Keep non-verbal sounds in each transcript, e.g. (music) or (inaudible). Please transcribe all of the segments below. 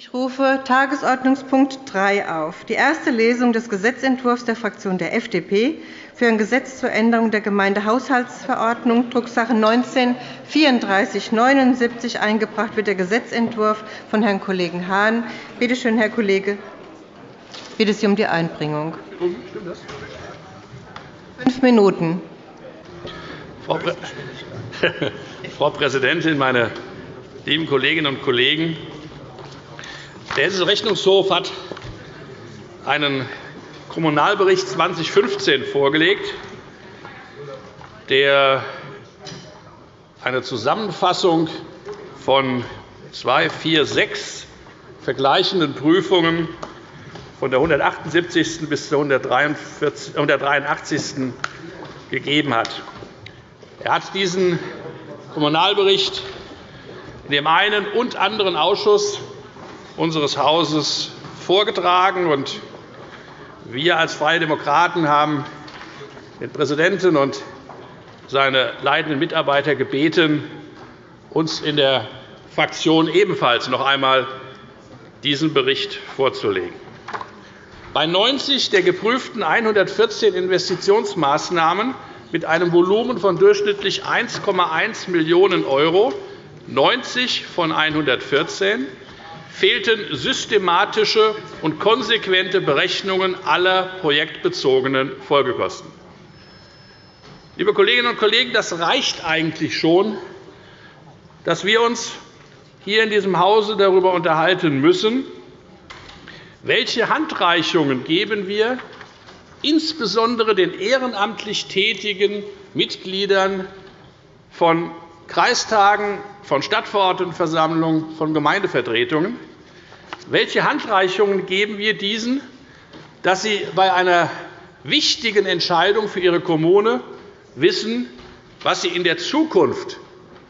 Ich rufe Tagesordnungspunkt 3 auf, die erste Lesung des Gesetzentwurfs der Fraktion der FDP für ein Gesetz zur Änderung der Gemeindehaushaltsverordnung, Drucksache 19-3479. Eingebracht wird der Gesetzentwurf von Herrn Kollegen Hahn. Bitte schön, Herr Kollege. Ich bitte Sie um die Einbringung. Fünf Minuten. Frau (laughs) Präsidentin, meine lieben Kolleginnen und Kollegen! Der Hessische Rechnungshof hat einen Kommunalbericht 2015 vorgelegt, der eine Zusammenfassung von zwei, vier, sechs vergleichenden Prüfungen von der 178. bis zur 183. gegeben hat. Er hat diesen Kommunalbericht in dem einen und anderen Ausschuss unseres Hauses vorgetragen. Wir als Freie Demokraten haben den Präsidenten und seine leitenden Mitarbeiter gebeten, uns in der Fraktion ebenfalls noch einmal diesen Bericht vorzulegen. Bei 90 der geprüften 114 Investitionsmaßnahmen mit einem Volumen von durchschnittlich 1,1 Millionen €, 90 von 114, fehlten systematische und konsequente Berechnungen aller projektbezogenen Folgekosten. Liebe Kolleginnen und Kollegen, das reicht eigentlich schon, dass wir uns hier in diesem Hause darüber unterhalten müssen, welche Handreichungen geben wir insbesondere den ehrenamtlich tätigen Mitgliedern von Kreistagen, von Stadtverordnetenversammlungen, von Gemeindevertretungen welche Handreichungen geben wir diesen, dass sie bei einer wichtigen Entscheidung für ihre Kommune wissen, was sie in der Zukunft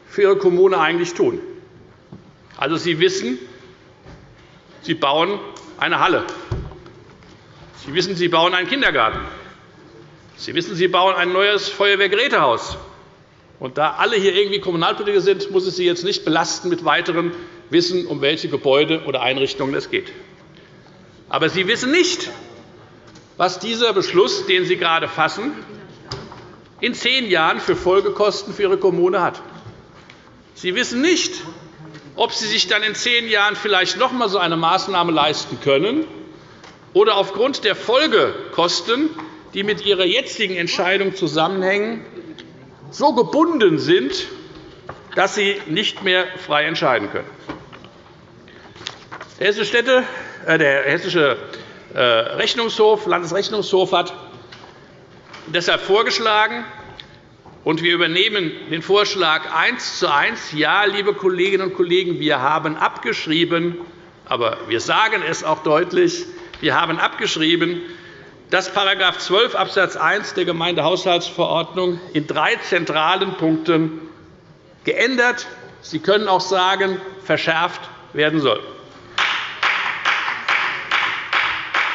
für ihre Kommune eigentlich tun? Also, Sie wissen, Sie bauen eine Halle. Sie wissen, Sie bauen einen Kindergarten. Sie wissen, Sie bauen ein neues Feuerwehrgerätehaus. Und da alle hier irgendwie Kommunalpolitiker sind, muss es Sie jetzt nicht belasten mit weiteren wissen, um welche Gebäude oder Einrichtungen es geht. Aber Sie wissen nicht, was dieser Beschluss, den Sie gerade fassen, in zehn Jahren für Folgekosten für Ihre Kommune hat. Sie wissen nicht, ob Sie sich dann in zehn Jahren vielleicht noch einmal so eine Maßnahme leisten können oder aufgrund der Folgekosten, die mit Ihrer jetzigen Entscheidung zusammenhängen, so gebunden sind, dass Sie nicht mehr frei entscheiden können. Der Hessische, äh, äh, Rechnungshof, Landesrechnungshof hat deshalb vorgeschlagen, und wir übernehmen den Vorschlag eins zu eins. Ja, liebe Kolleginnen und Kollegen, wir haben abgeschrieben, aber wir sagen es auch deutlich, wir haben abgeschrieben, dass § 12 Abs. 1 der Gemeindehaushaltsverordnung in drei zentralen Punkten geändert, Sie können auch sagen, verschärft werden soll.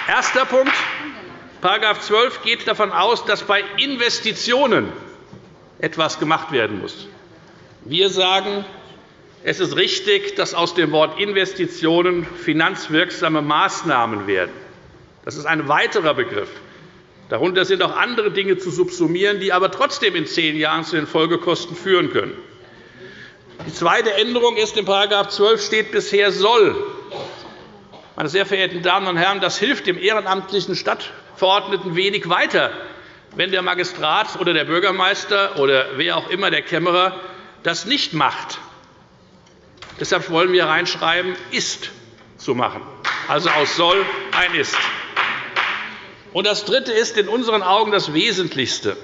Erster Punkt. § 12 geht davon aus, dass bei Investitionen etwas gemacht werden muss. Wir sagen, es ist richtig, dass aus dem Wort Investitionen finanzwirksame Maßnahmen werden. Das ist ein weiterer Begriff. Darunter sind auch andere Dinge zu subsumieren, die aber trotzdem in zehn Jahren zu den Folgekosten führen können. Die zweite Änderung ist, in § 12 steht bisher soll. Meine sehr verehrten Damen und Herren, das hilft dem ehrenamtlichen Stadtverordneten wenig weiter, wenn der Magistrat oder der Bürgermeister oder wer auch immer, der Kämmerer, das nicht macht. Deshalb wollen wir reinschreiben, ist zu machen, also aus soll ein ist. Und das Dritte ist in unseren Augen das Wesentlichste.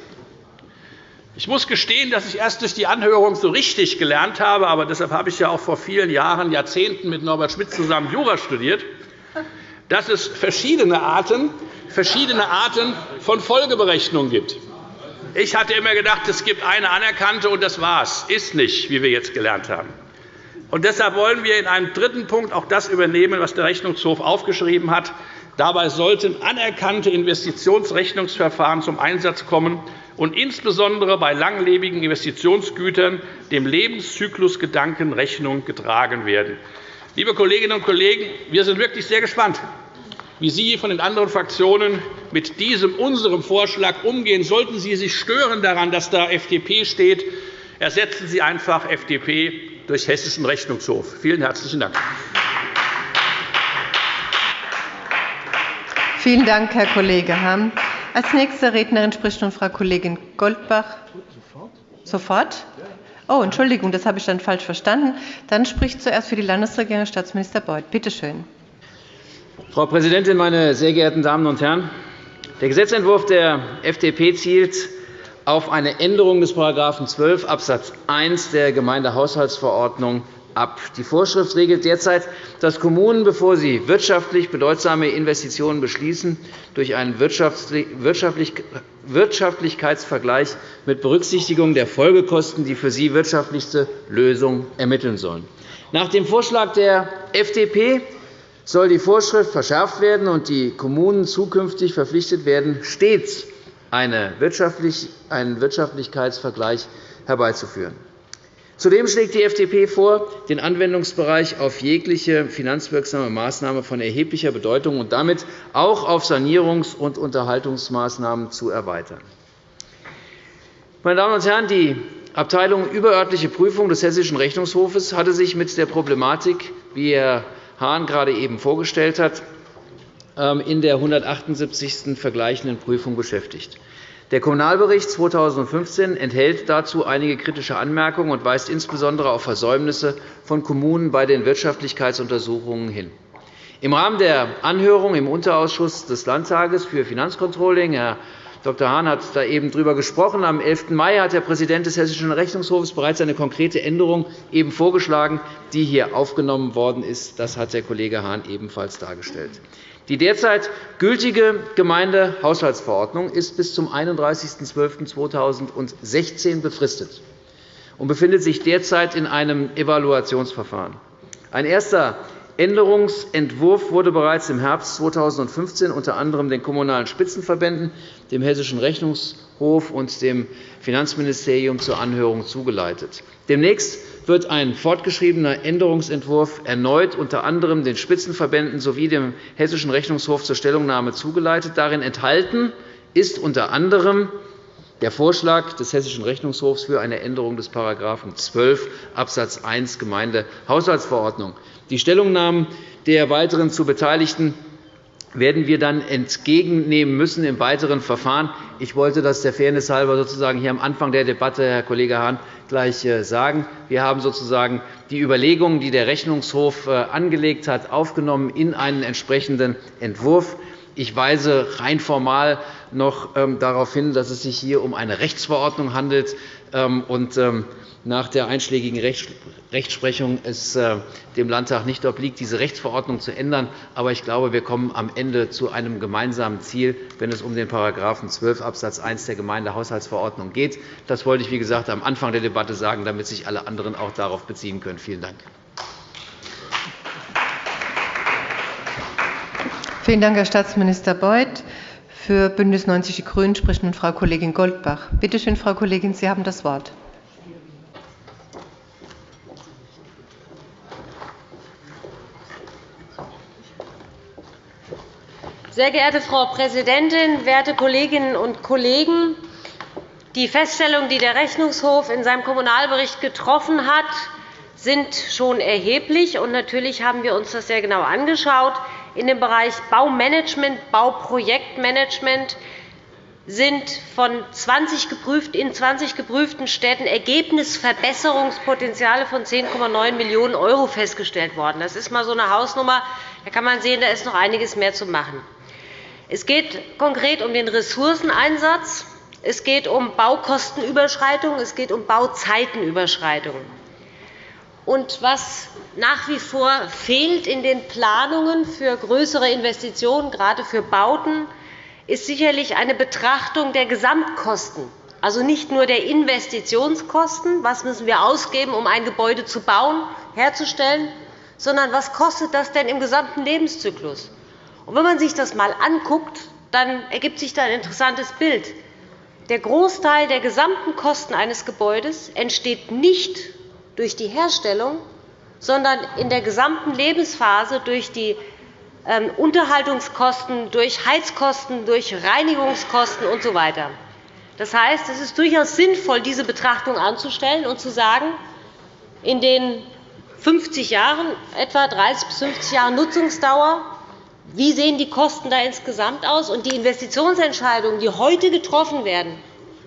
Ich muss gestehen, dass ich erst durch die Anhörung so richtig gelernt habe, aber deshalb habe ich ja auch vor vielen Jahren, Jahrzehnten mit Norbert Schmidt zusammen Jura studiert dass es verschiedene Arten, verschiedene Arten von Folgeberechnungen gibt. Ich hatte immer gedacht, es gibt eine anerkannte, und das war's. Ist nicht, wie wir jetzt gelernt haben. Und deshalb wollen wir in einem dritten Punkt auch das übernehmen, was der Rechnungshof aufgeschrieben hat. Dabei sollten anerkannte Investitionsrechnungsverfahren zum Einsatz kommen und insbesondere bei langlebigen Investitionsgütern dem Lebenszyklusgedanken Rechnung getragen werden. Liebe Kolleginnen und Kollegen, wir sind wirklich sehr gespannt, wie Sie von den anderen Fraktionen mit diesem unserem Vorschlag umgehen. Sollten Sie sich stören daran, dass da FDP steht, ersetzen Sie einfach FDP durch Hessischen Rechnungshof. Vielen herzlichen Dank. Vielen Dank, Herr Kollege Hamm. Als nächste Rednerin spricht nun Frau Kollegin Goldbach. Sofort? Oh, Entschuldigung, das habe ich dann falsch verstanden. Dann spricht zuerst für die Landesregierung Staatsminister Beuth. Bitte schön. Frau Präsidentin, meine sehr geehrten Damen und Herren! Der Gesetzentwurf der FDP zielt auf eine Änderung des § 12 Abs. 1 der Gemeindehaushaltsverordnung ab. Die Vorschrift regelt derzeit, dass Kommunen, bevor sie wirtschaftlich bedeutsame Investitionen beschließen, durch einen Wirtschaftlichkeitsvergleich mit Berücksichtigung der Folgekosten die für sie wirtschaftlichste Lösung ermitteln sollen. Nach dem Vorschlag der FDP soll die Vorschrift verschärft werden und die Kommunen zukünftig verpflichtet werden, stets einen Wirtschaftlichkeitsvergleich herbeizuführen. Zudem schlägt die FDP vor, den Anwendungsbereich auf jegliche finanzwirksame Maßnahme von erheblicher Bedeutung und damit auch auf Sanierungs- und Unterhaltungsmaßnahmen zu erweitern. Meine Damen und Herren, die Abteilung Überörtliche Prüfung des Hessischen Rechnungshofes hatte sich mit der Problematik, wie Herr Hahn gerade eben vorgestellt hat, ähm, in der 178. vergleichenden Prüfung beschäftigt. Der Kommunalbericht 2015 enthält dazu einige kritische Anmerkungen und weist insbesondere auf Versäumnisse von Kommunen bei den Wirtschaftlichkeitsuntersuchungen hin. Im Rahmen der Anhörung im Unterausschuss des Landtages für Finanzcontrolling Herr Dr. Hahn hat da eben darüber gesprochen. Am 11. Mai hat der Präsident des Hessischen Rechnungshofs bereits eine konkrete Änderung eben vorgeschlagen, die hier aufgenommen worden ist. Das hat der Kollege Hahn ebenfalls dargestellt. Die derzeit gültige Gemeindehaushaltsverordnung ist bis zum 31.12.2016 befristet und befindet sich derzeit in einem Evaluationsverfahren. Ein erster Änderungsentwurf wurde bereits im Herbst 2015 unter anderem den Kommunalen Spitzenverbänden, dem Hessischen Rechnungshof und dem Finanzministerium zur Anhörung zugeleitet. Demnächst wird ein fortgeschriebener Änderungsentwurf erneut unter anderem den Spitzenverbänden sowie dem Hessischen Rechnungshof zur Stellungnahme zugeleitet. Darin enthalten ist unter anderem der Vorschlag des Hessischen Rechnungshofs für eine Änderung des § 12 Abs. 1 Gemeindehaushaltsverordnung. Die Stellungnahmen der weiteren zu Beteiligten werden wir dann entgegennehmen müssen im weiteren Verfahren. Ich wollte das der Fairness halber sozusagen hier am Anfang der Debatte, Herr Kollege Hahn, gleich äh, sagen. Wir haben sozusagen die Überlegungen, die der Rechnungshof äh, angelegt hat, aufgenommen in einen entsprechenden Entwurf. Ich weise rein formal noch ähm, darauf hin, dass es sich hier um eine Rechtsverordnung handelt ähm, und ähm, nach der einschlägigen Rechtsprechung es äh, dem Landtag nicht obliegt, diese Rechtsverordnung zu ändern. Aber ich glaube, wir kommen am Ende zu einem gemeinsamen Ziel, wenn es um den § 12 Abs. 1 der Gemeindehaushaltsverordnung geht. Das wollte ich, wie gesagt, am Anfang der Debatte sagen, damit sich alle anderen auch darauf beziehen können. Vielen Dank. Vielen Dank, Herr Staatsminister Beuth. Für BÜNDNIS 90 die GRÜNEN spricht nun Frau Kollegin Goldbach. Bitte schön, Frau Kollegin, Sie haben das Wort. Sehr geehrte Frau Präsidentin, werte Kolleginnen und Kollegen! Die Feststellungen, die der Rechnungshof in seinem Kommunalbericht getroffen hat, sind schon erheblich. natürlich haben wir uns das sehr genau angeschaut. In dem Bereich Baumanagement, Bauprojektmanagement sind von 20 geprüft, in 20 geprüften Städten Ergebnisverbesserungspotenziale von 10,9 Millionen € festgestellt worden. Das ist einmal so eine Hausnummer. Da kann man sehen, da ist noch einiges mehr zu machen. Es geht konkret um den Ressourceneinsatz. Es geht um Baukostenüberschreitungen. Es geht um Bauzeitenüberschreitungen. Und was nach wie vor fehlt in den Planungen für größere Investitionen, gerade für Bauten, ist sicherlich eine Betrachtung der Gesamtkosten, also nicht nur der Investitionskosten, was müssen wir ausgeben, um ein Gebäude zu bauen, herzustellen, sondern was kostet das denn im gesamten Lebenszyklus? Und wenn man sich das einmal anguckt, dann ergibt sich da ein interessantes Bild. Der Großteil der gesamten Kosten eines Gebäudes entsteht nicht durch die Herstellung, sondern in der gesamten Lebensphase durch die ähm, Unterhaltungskosten, durch Heizkosten, durch Reinigungskosten usw. Das heißt, es ist durchaus sinnvoll, diese Betrachtung anzustellen und zu sagen, in den 50 Jahren, etwa 30 bis 50 Jahren Nutzungsdauer, wie sehen die Kosten da insgesamt aus? Und die Investitionsentscheidungen, die heute getroffen werden,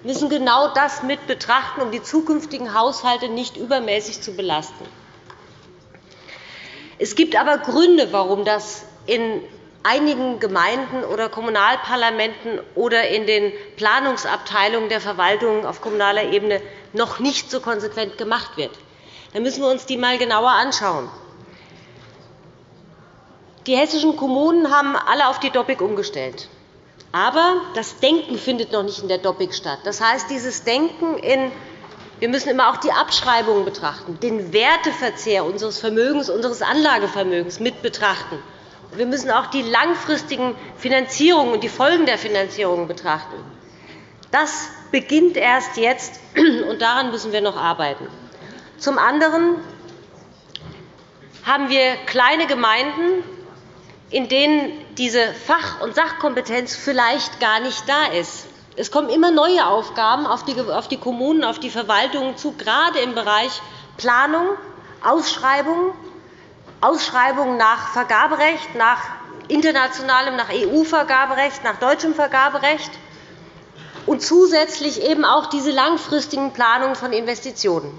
müssen genau das mit betrachten, um die zukünftigen Haushalte nicht übermäßig zu belasten. Es gibt aber Gründe, warum das in einigen Gemeinden oder Kommunalparlamenten oder in den Planungsabteilungen der Verwaltung auf kommunaler Ebene noch nicht so konsequent gemacht wird. Da müssen wir uns die einmal genauer anschauen. Die hessischen Kommunen haben alle auf die Doppik umgestellt. Aber das Denken findet noch nicht in der Doppik statt. Das heißt, dieses Denken in wir müssen immer auch die Abschreibungen betrachten, den Werteverzehr unseres Vermögens, unseres Anlagevermögens mit betrachten. Wir müssen auch die langfristigen Finanzierungen und die Folgen der Finanzierungen betrachten. Das beginnt erst jetzt, (clears throat) und daran müssen wir noch arbeiten. Zum anderen haben wir kleine Gemeinden, in denen diese Fach- und Sachkompetenz vielleicht gar nicht da ist. Es kommen immer neue Aufgaben auf die Kommunen, auf die Verwaltungen zu, gerade im Bereich Planung, Ausschreibung, Ausschreibungen nach Vergaberecht, nach internationalem, nach EU-Vergaberecht, nach deutschem Vergaberecht und zusätzlich eben auch diese langfristigen Planungen von Investitionen.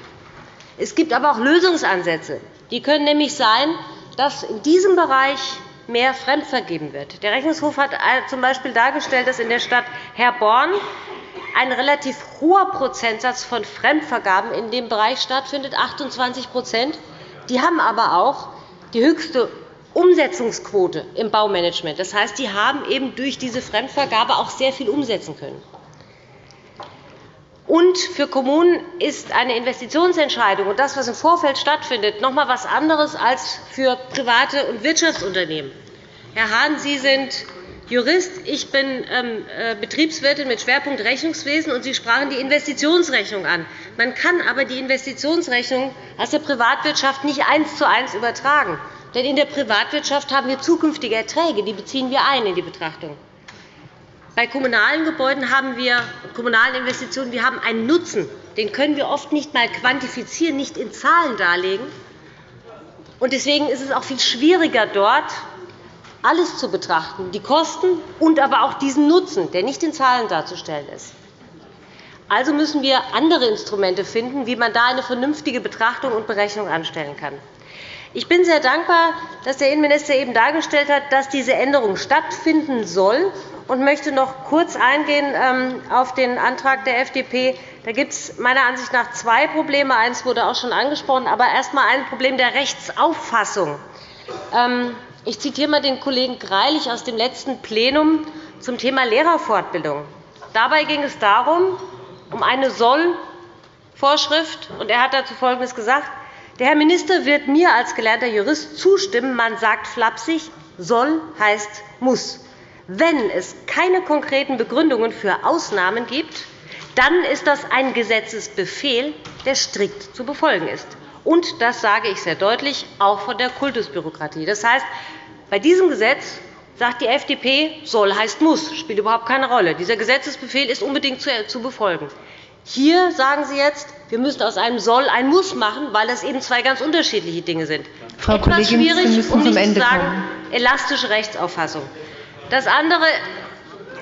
Es gibt aber auch Lösungsansätze. Die können nämlich sein, dass in diesem Bereich mehr fremdvergeben wird. Der Rechnungshof hat z.B. dargestellt, dass in der Stadt Herborn ein relativ hoher Prozentsatz von Fremdvergaben in dem Bereich stattfindet, 28% Die haben aber auch die höchste Umsetzungsquote im Baumanagement. Das heißt, die haben eben durch diese Fremdvergabe auch sehr viel umsetzen können. Und für Kommunen ist eine Investitionsentscheidung und das, was im Vorfeld stattfindet, noch einmal etwas anderes als für private und Wirtschaftsunternehmen. Herr Hahn, Sie sind Jurist, ich bin ähm, äh, Betriebswirtin mit Schwerpunkt Rechnungswesen, und Sie sprachen die Investitionsrechnung an. Man kann aber die Investitionsrechnung aus der Privatwirtschaft nicht eins zu eins übertragen. Denn in der Privatwirtschaft haben wir zukünftige Erträge, die beziehen wir ein in die Betrachtung. Bei kommunalen Gebäuden haben wir kommunalen Investitionen, wir haben einen Nutzen. Den können wir oft nicht einmal quantifizieren, nicht in Zahlen darlegen. Deswegen ist es auch viel schwieriger, dort alles zu betrachten, die Kosten und aber auch diesen Nutzen, der nicht in Zahlen darzustellen ist. Also müssen wir andere Instrumente finden, wie man da eine vernünftige Betrachtung und Berechnung anstellen kann. Ich bin sehr dankbar, dass der Innenminister eben dargestellt hat, dass diese Änderung stattfinden soll und möchte noch kurz eingehen ähm, auf den Antrag der FDP. Da gibt es meiner Ansicht nach zwei Probleme. Eines wurde auch schon angesprochen, aber erst einmal ein Problem der Rechtsauffassung. Ähm, ich zitiere einmal den Kollegen Greilich aus dem letzten Plenum zum Thema Lehrerfortbildung. Dabei ging es darum, um eine Soll-Vorschrift. Er hat dazu Folgendes gesagt. Der Herr Minister wird mir als gelernter Jurist zustimmen. Man sagt flapsig, soll heißt muss. Wenn es keine konkreten Begründungen für Ausnahmen gibt, dann ist das ein Gesetzesbefehl, der strikt zu befolgen ist. Und das sage ich sehr deutlich, auch von der Kultusbürokratie. Das heißt, bei diesem Gesetz sagt die FDP, soll heißt muss, spielt überhaupt keine Rolle. Dieser Gesetzesbefehl ist unbedingt zu befolgen. Hier sagen Sie jetzt, wir müssen aus einem Soll ein Muss machen, weil das eben zwei ganz unterschiedliche Dinge sind. Frau Etwas Kollegin, schwierig, Sie müssen um nicht zum Ende zu sagen, kommen. elastische Rechtsauffassung. Das andere,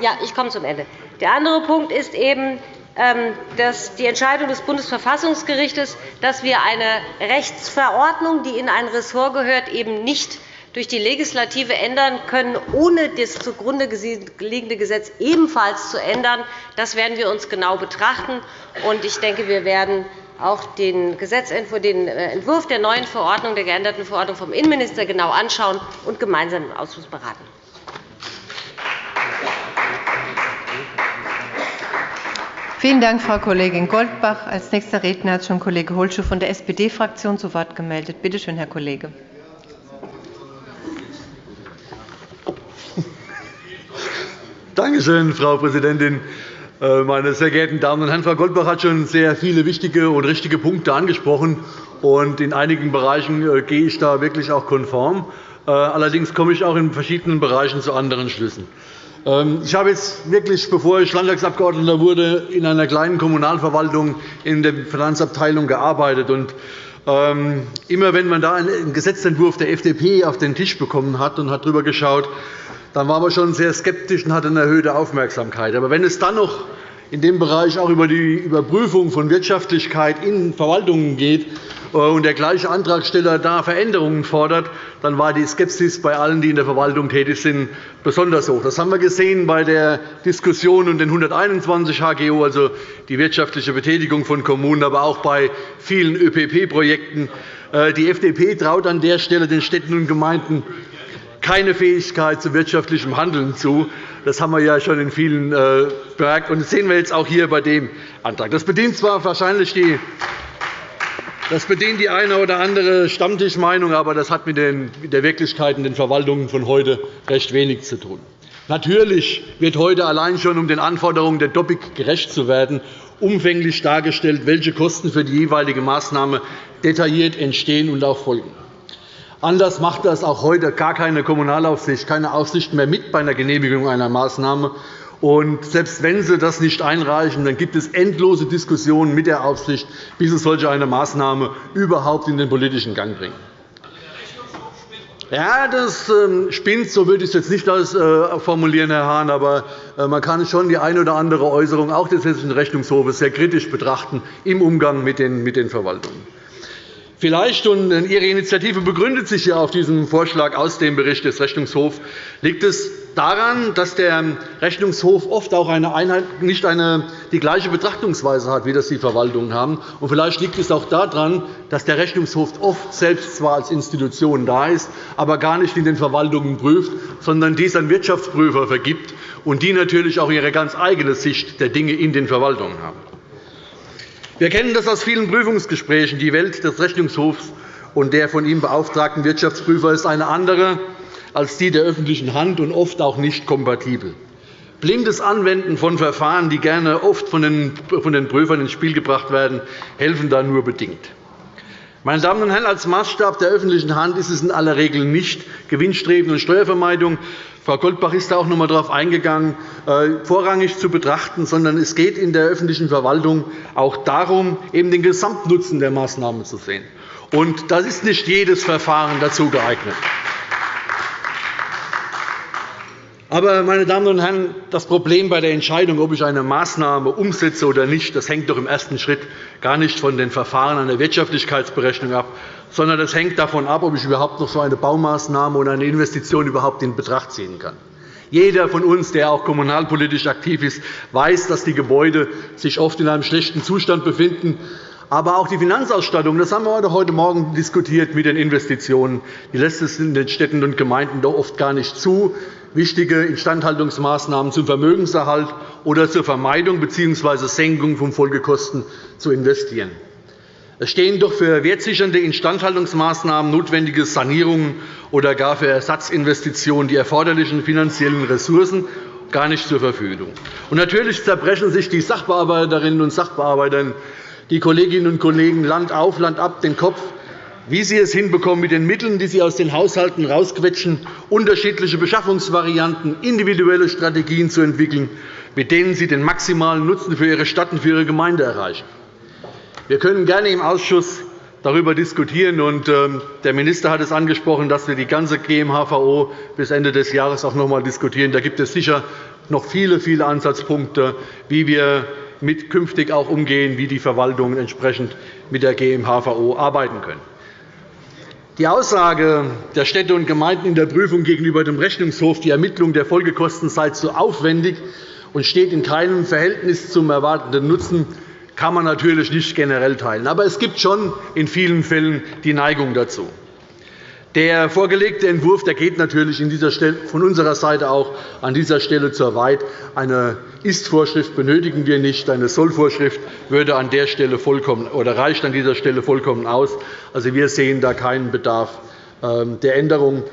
ja, ich komme zum Ende. Der andere Punkt ist eben ähm, dass die Entscheidung des Bundesverfassungsgerichts, dass wir eine Rechtsverordnung, die in ein Ressort gehört, eben nicht durch die Legislative ändern können, ohne das zugrunde liegende Gesetz ebenfalls zu ändern. Das werden wir uns genau betrachten. Ich denke, wir werden auch den, äh, Entwurf der neuen Verordnung, der geänderten Verordnung vom Innenminister genau anschauen und gemeinsam im Ausschuss beraten. Vielen Dank, Frau Kollegin Goldbach. Als nächster Redner hat schon Kollege Holschuh von der SPD-Fraktion zu Wort gemeldet. Bitte schön, Herr Kollege. Danke schön, Frau Präsidentin. Äh, meine sehr geehrten Damen und Herren, Frau Goldbach hat schon sehr viele wichtige und richtige Punkte angesprochen. in einigen Bereichen äh, gehe ich da wirklich auch konform. Äh, allerdings komme ich auch in verschiedenen Bereichen zu anderen Schlüssen. Ähm, ich habe jetzt wirklich, bevor ich Landtagsabgeordneter wurde, in einer kleinen Kommunalverwaltung in der Finanzabteilung gearbeitet. Ähm, immer wenn man da einen Gesetzentwurf der FDP auf den Tisch bekommen hat und hat darüber geschaut, dann war man schon sehr skeptisch und hatte eine erhöhte Aufmerksamkeit. Aber wenn es dann noch in dem Bereich auch über die Überprüfung von Wirtschaftlichkeit in Verwaltungen geht, äh, und der gleiche Antragsteller da Veränderungen fordert, dann war die Skepsis bei allen, die in der Verwaltung tätig sind, besonders hoch. Das haben wir gesehen bei der Diskussion um den 121 HGO, also die wirtschaftliche Betätigung von Kommunen, aber auch bei vielen ÖPP-Projekten. Äh, die FDP traut an der Stelle den Städten und Gemeinden keine Fähigkeit zu wirtschaftlichem Handeln zu. Das haben wir ja schon in vielen äh, bemerkt, und das sehen wir jetzt auch hier bei dem Antrag. Das bedient zwar wahrscheinlich die das bedient die eine oder andere Stammtischmeinung, aber das hat mit der Wirklichkeit in den Verwaltungen von heute recht wenig zu tun. Natürlich wird heute allein schon, um den Anforderungen der Doppik gerecht zu werden, umfänglich dargestellt, welche Kosten für die jeweilige Maßnahme detailliert entstehen und auch folgen. Anders macht das auch heute gar keine Kommunalaufsicht, keine Aufsicht mehr mit bei einer Genehmigung einer Maßnahme. Und selbst wenn Sie das nicht einreichen, dann gibt es endlose Diskussionen mit der Aufsicht, bis Sie solch eine Maßnahme überhaupt in den politischen Gang bringen. Ja, das ähm, spinnt, so würde ich es jetzt nicht äh, formulieren, Herr Hahn, aber äh, man kann schon die eine oder andere Äußerung auch des Hessischen Rechnungshofes sehr kritisch betrachten im Umgang mit den Verwaltungen. Vielleicht, und Ihre Initiative begründet sich ja auf diesem Vorschlag aus dem Bericht des Rechnungshofs, liegt es daran, dass der Rechnungshof oft auch eine Einheit, nicht eine, die gleiche Betrachtungsweise hat, wie das die Verwaltungen haben. Und vielleicht liegt es auch daran, dass der Rechnungshof oft selbst zwar als Institution da ist, aber gar nicht in den Verwaltungen prüft, sondern dies an Wirtschaftsprüfer vergibt, und die natürlich auch ihre ganz eigene Sicht der Dinge in den Verwaltungen haben. Wir kennen das aus vielen Prüfungsgesprächen. Die Welt des Rechnungshofs und der von ihm beauftragten Wirtschaftsprüfer ist eine andere als die der öffentlichen Hand und oft auch nicht kompatibel. Blindes Anwenden von Verfahren, die gerne oft von den Prüfern ins Spiel gebracht werden, helfen da nur bedingt. Meine Damen und Herren, als Maßstab der öffentlichen Hand ist es in aller Regel nicht Gewinnstreben und Steuervermeidung, Frau Goldbach ist da auch noch einmal darauf eingegangen, äh, vorrangig zu betrachten, sondern es geht in der öffentlichen Verwaltung auch darum, eben den Gesamtnutzen der Maßnahmen zu sehen. Und das ist nicht jedes Verfahren dazu geeignet. Aber, meine Damen und Herren, das Problem bei der Entscheidung, ob ich eine Maßnahme umsetze oder nicht, das hängt doch im ersten Schritt gar nicht von den Verfahren der Wirtschaftlichkeitsberechnung ab, sondern das hängt davon ab, ob ich überhaupt noch so eine Baumaßnahme oder eine Investition überhaupt in Betracht ziehen kann. Jeder von uns, der auch kommunalpolitisch aktiv ist, weiß, dass die Gebäude sich oft in einem schlechten Zustand befinden. Aber auch die Finanzausstattung, das haben wir heute Morgen diskutiert mit den Investitionen, die lässt es in den Städten und Gemeinden doch oft gar nicht zu wichtige Instandhaltungsmaßnahmen zum Vermögenserhalt oder zur Vermeidung bzw. Senkung von Folgekosten zu investieren. Es stehen doch für wertsichernde Instandhaltungsmaßnahmen, notwendige Sanierungen oder gar für Ersatzinvestitionen die erforderlichen finanziellen Ressourcen gar nicht zur Verfügung. Natürlich zerbrechen sich die Sachbearbeiterinnen und Sachbearbeiter, die Kolleginnen und Kollegen Land auf, Land ab den Kopf, wie Sie es hinbekommen, mit den Mitteln, die Sie aus den Haushalten herausquetschen, unterschiedliche Beschaffungsvarianten, individuelle Strategien zu entwickeln, mit denen Sie den maximalen Nutzen für Ihre Stadt und für Ihre Gemeinde erreichen. Wir können gerne im Ausschuss darüber diskutieren. Und ähm, der Minister hat es angesprochen, dass wir die ganze GMHVO bis Ende des Jahres auch noch einmal diskutieren. Da gibt es sicher noch viele, viele Ansatzpunkte, wie wir mit künftig auch umgehen, wie die Verwaltungen entsprechend mit der GMHVO arbeiten können. Die Aussage der Städte und Gemeinden in der Prüfung gegenüber dem Rechnungshof, die Ermittlung der Folgekosten sei zu aufwendig und steht in keinem Verhältnis zum erwarteten Nutzen, kann man natürlich nicht generell teilen. Aber es gibt schon in vielen Fällen die Neigung dazu. Der vorgelegte Entwurf der geht natürlich von unserer Seite auch an dieser Stelle zu weit. Eine Ist-Vorschrift benötigen wir nicht. Eine Soll-Vorschrift würde an der Stelle vollkommen, oder reicht an dieser Stelle vollkommen aus. Also, wir sehen da keinen Bedarf ähm, der Änderung.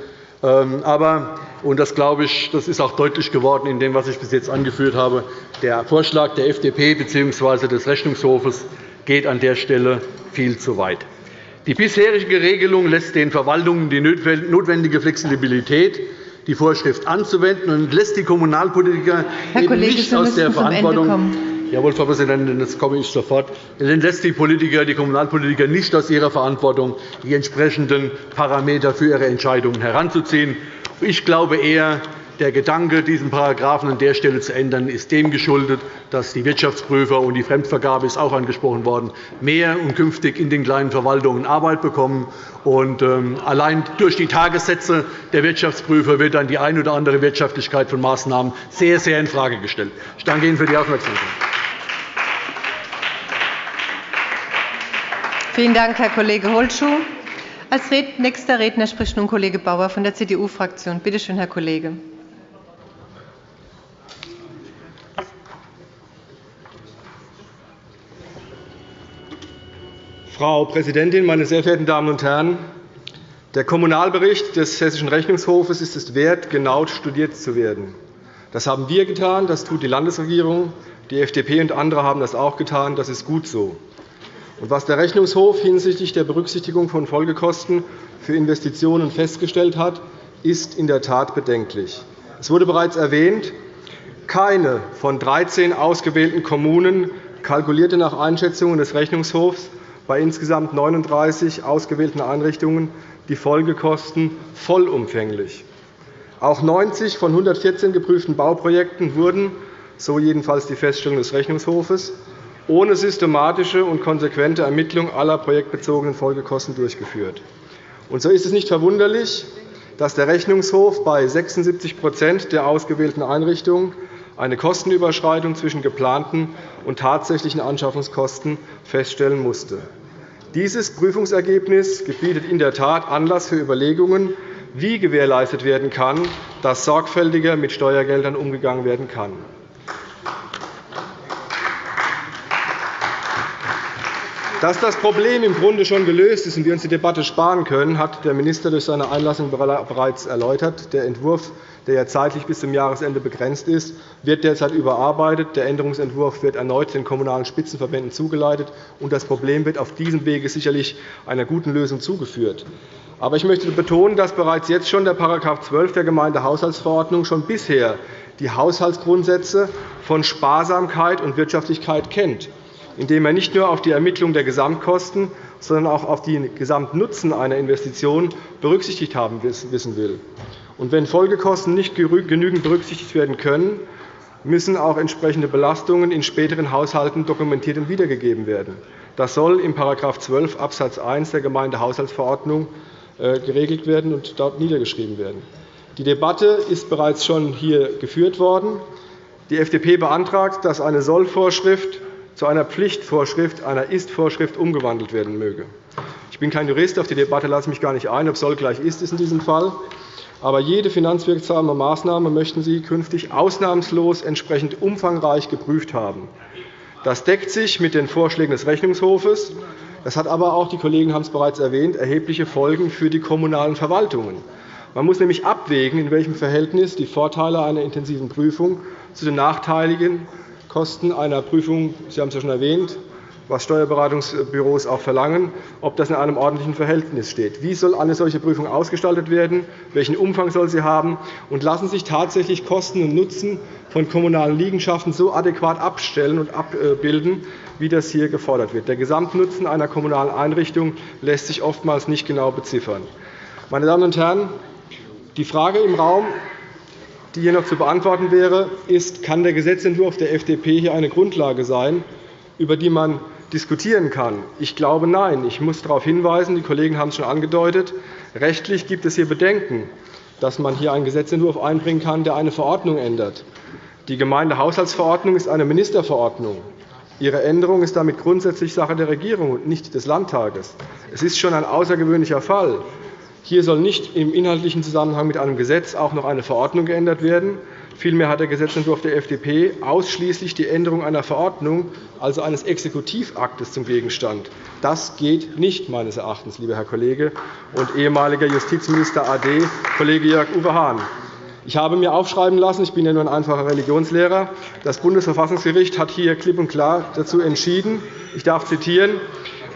Ähm, aber, und das glaube ich, das ist auch deutlich geworden in dem, was ich bis jetzt angeführt habe, der Vorschlag der FDP bzw. des Rechnungshofes geht an der Stelle viel zu weit. Die bisherige Regelung lässt den Verwaltungen die notwendige Flexibilität, die Vorschrift anzuwenden, und lässt die Kommunalpolitiker Herr eben Kollege, nicht aus der Verantwortung Jawohl, Frau Präsidentin, das komme ich sofort. Dann lässt die, Politiker, die Kommunalpolitiker nicht aus ihrer Verantwortung, die entsprechenden Parameter für ihre Entscheidungen heranzuziehen. Ich glaube eher, der Gedanke, diesen Paragraphen an der Stelle zu ändern, ist dem geschuldet, dass die Wirtschaftsprüfer und die Fremdvergabe ist auch angesprochen worden, mehr und künftig in den kleinen Verwaltungen Arbeit bekommen. Ähm, allein durch die Tagessätze der Wirtschaftsprüfer wird dann die eine oder andere Wirtschaftlichkeit von Maßnahmen sehr, sehr infrage gestellt. Ich danke Ihnen für die Aufmerksamkeit. Vielen Dank, Herr Kollege Holschuh. Als nächster Redner spricht nun Kollege Bauer von der CDU-Fraktion. Bitte schön, Herr Kollege. Frau Präsidentin, meine sehr verehrten Damen und Herren! Der Kommunalbericht des Hessischen Rechnungshofes ist es wert, genau studiert zu werden. Das haben wir getan, das tut die Landesregierung, die FDP und andere haben das auch getan. Das ist gut so. Was der Rechnungshof hinsichtlich der Berücksichtigung von Folgekosten für Investitionen festgestellt hat, ist in der Tat bedenklich. Es wurde bereits erwähnt, keine von 13 ausgewählten Kommunen kalkulierte nach Einschätzungen des Rechnungshofs bei insgesamt 39 ausgewählten Einrichtungen die Folgekosten vollumfänglich. Auch 90 von 114 geprüften Bauprojekten wurden, so jedenfalls die Feststellung des Rechnungshofes, ohne systematische und konsequente Ermittlung aller projektbezogenen Folgekosten durchgeführt. Und so ist es nicht verwunderlich, dass der Rechnungshof bei 76% der ausgewählten Einrichtungen eine Kostenüberschreitung zwischen geplanten und tatsächlichen Anschaffungskosten feststellen musste. Dieses Prüfungsergebnis bietet in der Tat Anlass für Überlegungen, wie gewährleistet werden kann, dass sorgfältiger mit Steuergeldern umgegangen werden kann. Dass das Problem im Grunde schon gelöst ist und wir uns die Debatte sparen können, hat der Minister durch seine Einlassung bereits erläutert. Der Entwurf, der ja zeitlich bis zum Jahresende begrenzt ist, wird derzeit überarbeitet. Der Änderungsentwurf wird erneut den Kommunalen Spitzenverbänden zugeleitet, und das Problem wird auf diesem Wege sicherlich einer guten Lösung zugeführt. Aber ich möchte betonen, dass bereits jetzt schon der § 12 der Gemeindehaushaltsverordnung schon bisher die Haushaltsgrundsätze von Sparsamkeit und Wirtschaftlichkeit kennt indem er nicht nur auf die Ermittlung der Gesamtkosten, sondern auch auf den Gesamtnutzen einer Investition berücksichtigt haben wissen will. Und wenn Folgekosten nicht genügend berücksichtigt werden können, müssen auch entsprechende Belastungen in späteren Haushalten dokumentiert und wiedergegeben werden. Das soll in § 12 Abs. 1 der Gemeindehaushaltsverordnung äh, geregelt werden und dort niedergeschrieben werden. Die Debatte ist bereits schon hier geführt worden. Die FDP beantragt, dass eine Sollvorschrift zu einer Pflichtvorschrift, einer Ist-Vorschrift umgewandelt werden möge. Ich bin kein Jurist, auf die Debatte lasse ich mich gar nicht ein, ob soll gleich ist ist in diesem Fall. Aber jede finanzwirksame Maßnahme möchten Sie künftig ausnahmslos entsprechend umfangreich geprüft haben. Das deckt sich mit den Vorschlägen des Rechnungshofes. Das hat aber auch, die Kollegen haben es bereits erwähnt, erhebliche Folgen für die kommunalen Verwaltungen. Man muss nämlich abwägen, in welchem Verhältnis die Vorteile einer intensiven Prüfung zu den nachteiligen Kosten einer Prüfung, Sie haben es ja schon erwähnt, was Steuerberatungsbüros auch verlangen, ob das in einem ordentlichen Verhältnis steht. Wie soll eine solche Prüfung ausgestaltet werden? Welchen Umfang soll sie haben? Und lassen sich tatsächlich Kosten und Nutzen von kommunalen Liegenschaften so adäquat abstellen und abbilden, wie das hier gefordert wird? Der Gesamtnutzen einer kommunalen Einrichtung lässt sich oftmals nicht genau beziffern. Meine Damen und Herren, die Frage im Raum die hier noch zu beantworten wäre, ist, kann der Gesetzentwurf der FDP hier eine Grundlage sein, über die man diskutieren kann? Ich glaube, nein. Ich muss darauf hinweisen, die Kollegen haben es schon angedeutet, rechtlich gibt es hier Bedenken, dass man hier einen Gesetzentwurf einbringen kann, der eine Verordnung ändert. Die Gemeindehaushaltsverordnung ist eine Ministerverordnung. Ihre Änderung ist damit grundsätzlich Sache der Regierung und nicht des Landtages. Es ist schon ein außergewöhnlicher Fall, hier soll nicht im inhaltlichen Zusammenhang mit einem Gesetz auch noch eine Verordnung geändert werden. Vielmehr hat der Gesetzentwurf der FDP ausschließlich die Änderung einer Verordnung, also eines Exekutivaktes, zum Gegenstand. Das geht nicht, meines Erachtens, lieber Herr Kollege und ehemaliger Justizminister AD, Kollege Jörg-Uwe Hahn. Ich habe mir aufschreiben lassen, ich bin ja nur ein einfacher Religionslehrer, das Bundesverfassungsgericht hat hier klipp und klar dazu entschieden, ich darf zitieren,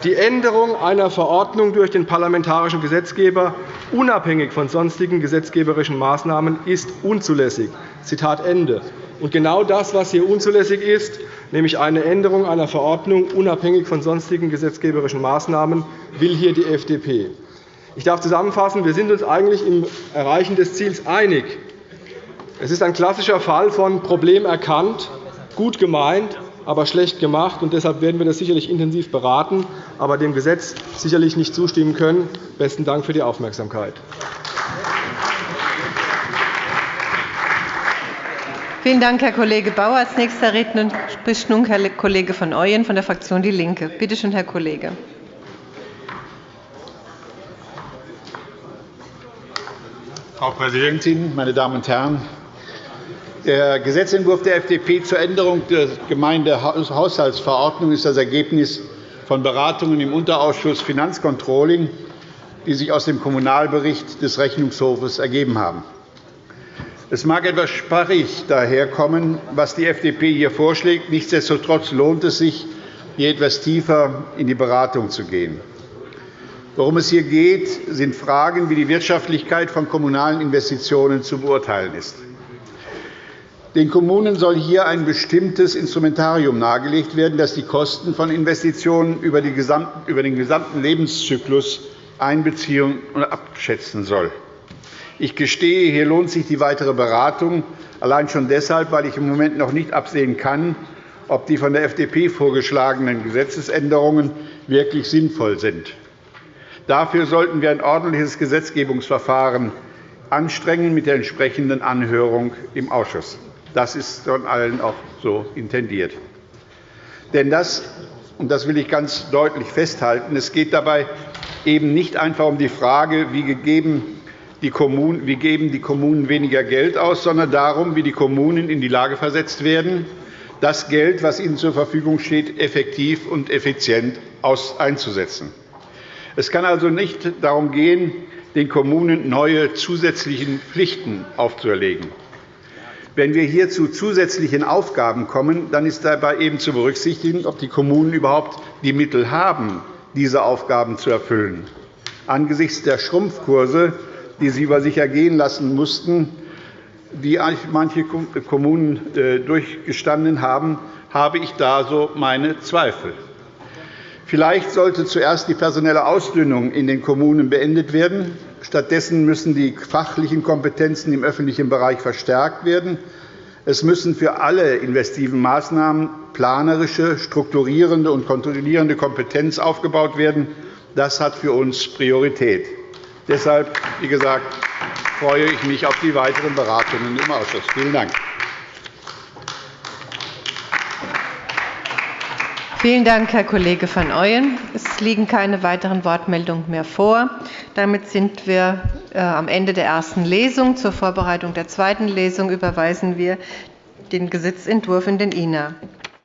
Die Änderung einer Verordnung durch den parlamentarischen Gesetzgeber unabhängig von sonstigen gesetzgeberischen Maßnahmen ist unzulässig. Zitat Ende. Und genau das, was hier unzulässig ist, nämlich eine Änderung einer Verordnung unabhängig von sonstigen gesetzgeberischen Maßnahmen, will hier die FDP. Ich darf zusammenfassen, wir sind uns eigentlich im Erreichen des Ziels einig. Es ist ein klassischer Fall von Problem erkannt, gut gemeint, aber schlecht gemacht. Und deshalb werden wir das sicherlich intensiv beraten, aber dem Gesetz sicherlich nicht zustimmen können. Besten Dank für die Aufmerksamkeit. Vielen Dank, Herr Kollege Bauer. Als nächster Redner spricht nun Herr Kollege von Ooyen von der Fraktion DIE LINKE. Bitte schön, Herr Kollege. Frau Präsidentin, meine Damen und Herren! Der Gesetzentwurf der FDP zur Änderung der Gemeindehaushaltsverordnung ist das Ergebnis von Beratungen im Unterausschuss Finanzcontrolling, die sich aus dem Kommunalbericht des Rechnungshofes ergeben haben. Es mag etwas sparrig daherkommen, was die FDP hier vorschlägt. Nichtsdestotrotz lohnt es sich, hier etwas tiefer in die Beratung zu gehen. Worum es hier geht, sind Fragen, wie die Wirtschaftlichkeit von kommunalen Investitionen zu beurteilen ist. Den Kommunen soll hier ein bestimmtes Instrumentarium nahegelegt werden, das die Kosten von Investitionen über den gesamten Lebenszyklus einbeziehen und abschätzen soll. Ich gestehe, hier lohnt sich die weitere Beratung, allein schon deshalb, weil ich im Moment noch nicht absehen kann, ob die von der FDP vorgeschlagenen Gesetzesänderungen wirklich sinnvoll sind. Dafür sollten wir ein ordentliches Gesetzgebungsverfahren anstrengen mit der entsprechenden Anhörung im Ausschuss. Das ist von allen auch so intendiert. Denn das, und das will ich ganz deutlich festhalten, es geht dabei eben nicht einfach um die Frage, wie gegeben die Kommunen, wie geben die Kommunen weniger Geld aus, sondern darum, wie die Kommunen in die Lage versetzt werden, das Geld, das ihnen zur Verfügung steht, effektiv und effizient einzusetzen. Es kann also nicht darum gehen, den Kommunen neue zusätzliche Pflichten aufzuerlegen. Wenn wir hier zu zusätzlichen Aufgaben kommen, dann ist dabei eben zu berücksichtigen, ob die Kommunen überhaupt die Mittel haben, diese Aufgaben zu erfüllen. Angesichts der Schrumpfkurse, die sie über sich ergehen lassen mussten, die manche Kommunen äh, durchgestanden haben, habe ich da so meine Zweifel. Vielleicht sollte zuerst die personelle Ausdünnung in den Kommunen beendet werden. Stattdessen müssen die fachlichen Kompetenzen im öffentlichen Bereich verstärkt werden. Es müssen für alle investiven Maßnahmen planerische, strukturierende und kontrollierende Kompetenz aufgebaut werden. Das hat für uns Priorität. Deshalb, wie gesagt, freue ich mich auf die weiteren Beratungen im Ausschuss. Vielen Dank. Vielen Dank, Herr Kollege van Ooyen. Es liegen keine weiteren Wortmeldungen mehr vor. Damit sind wir äh, am Ende der ersten Lesung. Zur Vorbereitung der zweiten Lesung überweisen wir den Gesetzentwurf in den INA.